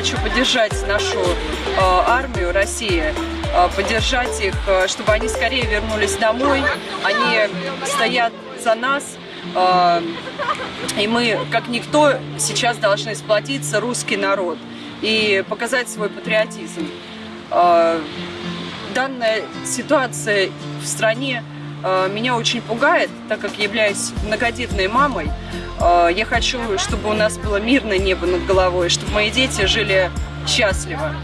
хочу поддержать нашу э, армию России, э, поддержать их, э, чтобы они скорее вернулись домой. Они стоят за нас, и мы, как никто, сейчас должны сплотиться, русский народ, и показать свой патриотизм. Данная ситуация в стране меня очень пугает, так как являюсь многодетной мамой. Э, Я хочу, чтобы у нас было мирное небо над головой, чтобы мои дети жили счастливо.